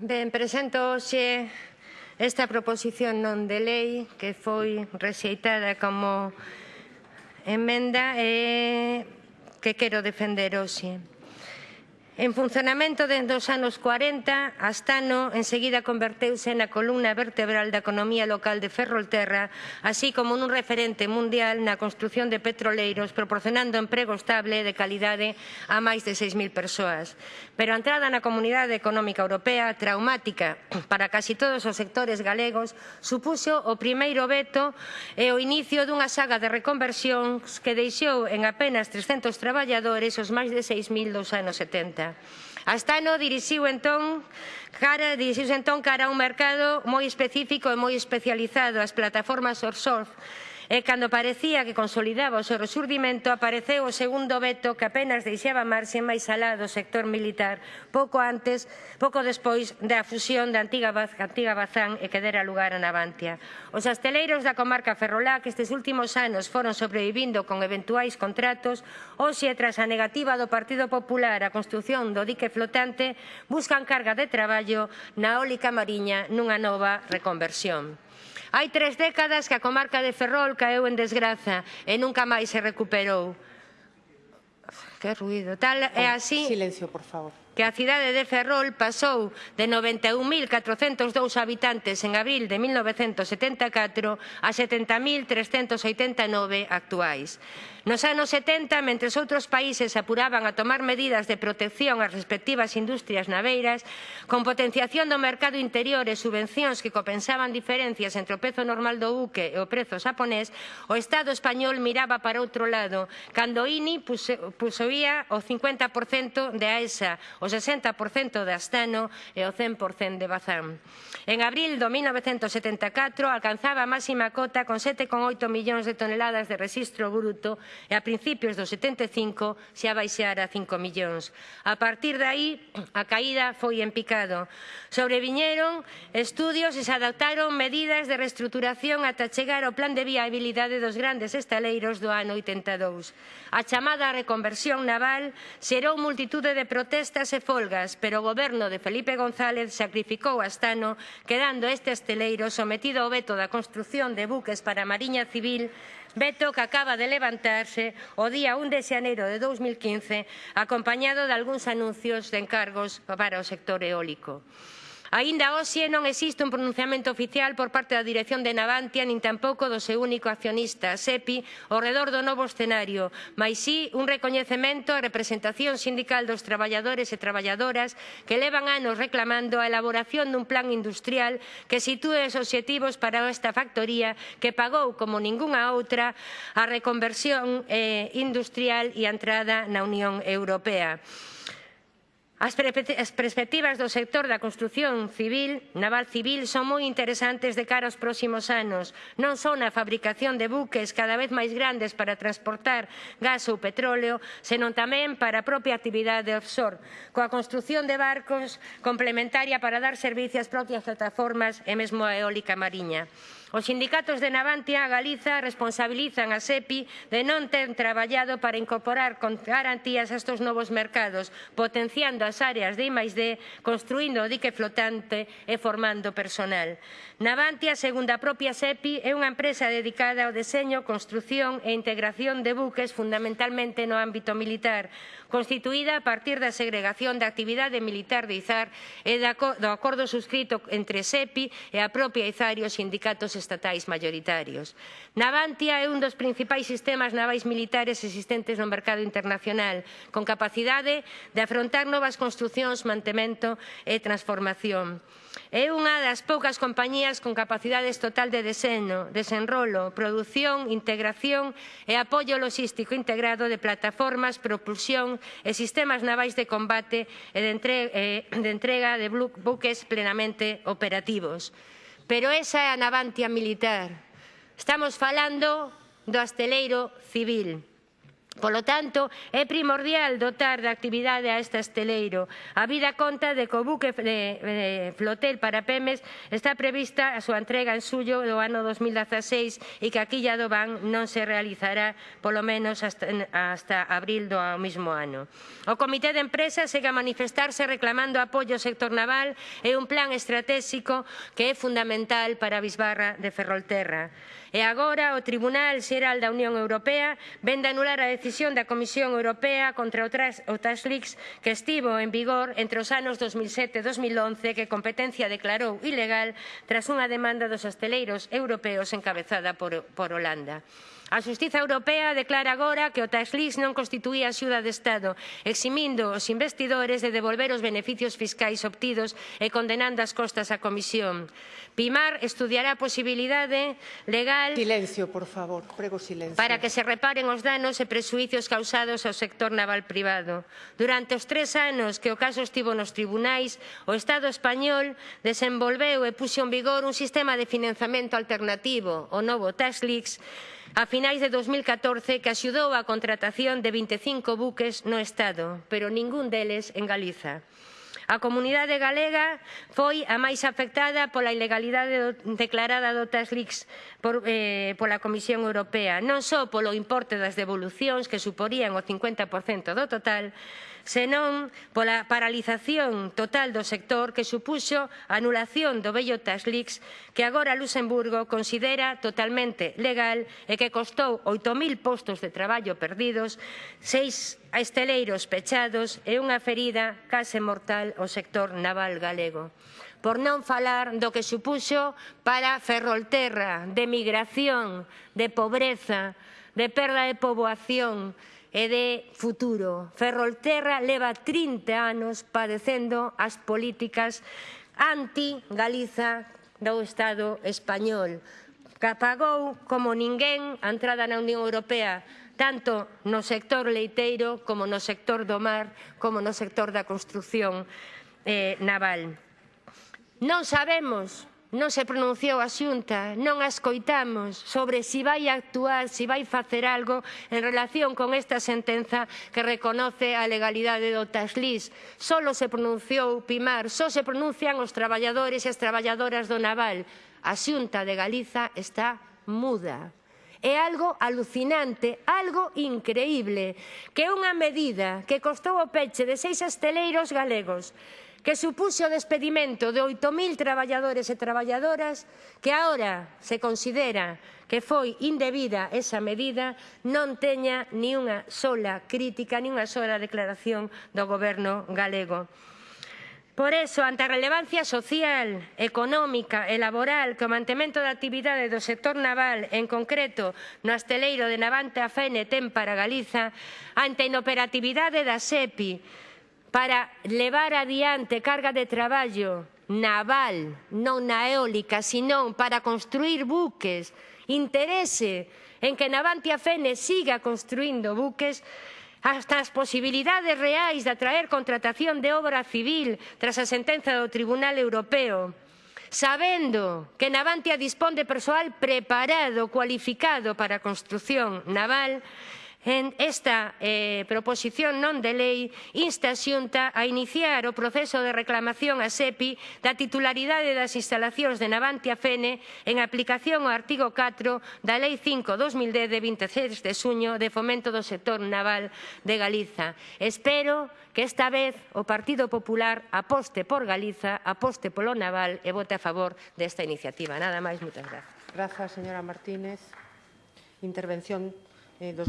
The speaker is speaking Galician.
Ben, presento hoxe esta proposición non de lei que foi rexeitada como emenda e que quero defender hoxe. En funcionamento dende os anos 40, Astano enseguida converteuse na columna vertebral da economía local de Ferrolterra, así como nun referente mundial na construción de petroleiros, proporcionando emprego estable de calidade a máis de 6.000 persoas. Pero a entrada na Comunidade Económica Europea, traumática para casi todos os sectores galegos, supuxo o primeiro veto e o inicio dunha saga de reconversións que deixou en apenas 300 traballadores os máis de 6.000 dos anos 70. 50. Astano dirixiu entón cara, dirixiuse entón cara a un mercado moi específico e moi especializado, as plataformas offshore, E cando parecía que consolidaba o seu resurdimento, apareceu o segundo veto que apenas deixaba marxe máis alá do sector militar pouco antes, pouco despois da fusión da antiga, antiga Bazán e que dera lugar a Navantia. Os asteleiros da comarca Ferrolá, que estes últimos anos foron sobrevivindo con eventuais contratos, hoxe, tras a negativa do Partido Popular a construción do dique flotante, buscan carga de traballo na eólica mariña nunha nova reconversión. Hai tres décadas que a comarca de Ferrol caeu en desgraza e nunca máis se recuperou. Que ruido. Tal é oh, así... Silencio, por favor que a cidade de Ferrol pasou de 91.402 habitantes en abril de 1974 a 70.389 actuais. Nos anos 70, mentres outros países apuraban a tomar medidas de protección ás respectivas industrias naveiras, con potenciación do mercado interior e subvencións que compensaban diferencias entre o prezo normal do buque e o prezo xaponés, o Estado español miraba para outro lado, cando INI posuía o 50% de AESA, o 60% de Astano e o 100% de Bazán. En abril do 1974 alcanzaba a máxima cota con 7,8 millóns de toneladas de rexistro bruto e a principios do 75 xa baixara a 5 millóns. A partir de aí a caída foi en picado. Sobreviñeron estudios e se adoptaron medidas de reestruturación ata chegar ao plan de viabilidade dos grandes estaleiros do ano 82. A chamada reconversión naval xerou multitude de protestas e folgas, pero o goberno de Felipe González sacrificou a Astano, quedando este asteleiro sometido ao veto da construción de buques para a Mariña Civil veto que acaba de levantarse o día 1 de xaneiro de 2015 acompañado de algúns anuncios de encargos para o sector eólico. Aínda hoxe non existe un pronunciamento oficial por parte da dirección de Navantia nin tampouco do seu único accionista, SEPI, ao redor do novo escenario, mas sí un recoñecemento á representación sindical dos traballadores e traballadoras que levan anos reclamando a elaboración dun plan industrial que sitúe os obxectivos para esta factoría que pagou como ningunha outra a reconversión eh, industrial e a entrada na Unión Europea. As, perspectivas do sector da construción civil, naval civil, son moi interesantes de cara aos próximos anos, non só na fabricación de buques cada vez máis grandes para transportar gas ou petróleo, senón tamén para a propia actividade offshore, coa construción de barcos complementaria para dar servicio ás propias plataformas e mesmo a eólica mariña. Os sindicatos de Navantia Galiza responsabilizan a SEPI de non ter traballado para incorporar con garantías a estos novos mercados, potenciando as áreas de I+D, construindo o dique flotante e formando personal. Navantia, segundo a propia SEPI, é unha empresa dedicada ao deseño, construción e integración de buques fundamentalmente no ámbito militar, constituída a partir da segregación da actividade militar de Izar e do acordo suscrito entre SEPI e a propia Izar e os sindicatos estatais mayoritarios. Navantia é un dos principais sistemas navais militares existentes no mercado internacional, con capacidade de afrontar novas construcións, mantemento e transformación. É unha das poucas compañías con capacidades total de deseno, desenrolo, produción, integración e apoio logístico integrado de plataformas, propulsión e sistemas navais de combate e de entrega de buques plenamente operativos. Pero esa é a navantia militar. Estamos falando do asteleiro civil. Polo tanto, é primordial dotar de actividade a este esteleiro. A vida conta de que o buque de, de flotel para PEMES está prevista a súa entrega en suyo do ano 2016 e que a quilla do BAN non se realizará polo menos hasta, hasta abril do mesmo ano. O Comité de Empresa segue a manifestarse reclamando apoio ao sector naval e un plan estratégico que é fundamental para a Bisbarra de Ferrolterra. E agora o Tribunal Xeral da Unión Europea vende anular a decisión decisión da Comisión Europea contra o Taxlix que estivo en vigor entre os anos 2007 e 2011 que competencia declarou ilegal tras unha demanda dos hosteleiros europeos encabezada por, por Holanda. A Xustiza Europea declara agora que o Taxlix non constituía axuda de Estado, eximindo os investidores de devolver os beneficios fiscais obtidos e condenando as costas á Comisión. Pimar estudiará a posibilidade legal... Silencio, por favor, prego silencio. ...para que se reparen os danos e prexuicios causados ao sector naval privado. Durante os tres anos que o caso estivo nos tribunais, o Estado español desenvolveu e puxo en vigor un sistema de financiamento alternativo, o novo Tax a finais de 2014 que axudou á contratación de 25 buques no Estado, pero ningún deles en Galiza. A comunidade galega foi a máis afectada pola ilegalidade declarada do LICs por, eh, pola Comisión Europea, non só polo importe das devolucións que suporían o 50% do total, senón pola paralización total do sector que supuxo a anulación do vello TASLIX que agora Luxemburgo considera totalmente legal e que costou 8.000 postos de traballo perdidos, seis esteleiros pechados e unha ferida case mortal o sector naval galego. Por non falar do que supuxo para Ferrolterra, de migración, de pobreza, de perda de poboación e de futuro. Ferrolterra leva 30 anos padecendo as políticas anti-Galiza do Estado español, que como ninguén a entrada na Unión Europea tanto no sector leiteiro como no sector do mar, como no sector da construción eh, naval. Non sabemos, non se pronunciou a xunta, non a escoitamos sobre se si vai actuar, se si vai facer algo en relación con esta sentenza que reconoce a legalidade do Taslis. Solo se pronunciou Pimar, só se pronuncian os traballadores e as traballadoras do naval. A xunta de Galiza está muda. É algo alucinante, algo increíble, que unha medida que costou o peche de seis esteleiros galegos, que supuxo o despedimento de 8.000 traballadores e traballadoras que agora se considera que foi indebida esa medida non teña ni unha sola crítica, ni unha sola declaración do goberno galego. Por eso, ante a relevancia social, económica e laboral que o mantemento da actividade do sector naval, en concreto no asteleiro de Navante a Fene ten para Galiza, ante a inoperatividade da SEPI para levar adiante carga de traballo naval, non na eólica, senón para construir buques, interese en que Navantia Fene siga construindo buques, hasta as posibilidades reais de atraer contratación de obra civil tras a sentenza do Tribunal Europeo, sabendo que Navantia dispón de persoal preparado, cualificado para a construción naval, Esta eh, proposición non de lei insta a Xunta a iniciar o proceso de reclamación a SEPI da titularidade das instalacións de Navantia Fene en aplicación ao artigo 4 da Lei 5-2010 de 26 de suño de fomento do sector naval de Galiza. Espero que esta vez o Partido Popular aposte por Galiza, aposte polo naval e vote a favor desta iniciativa. Nada máis, moitas grazas. Grazas, señora Martínez. Intervención eh, dos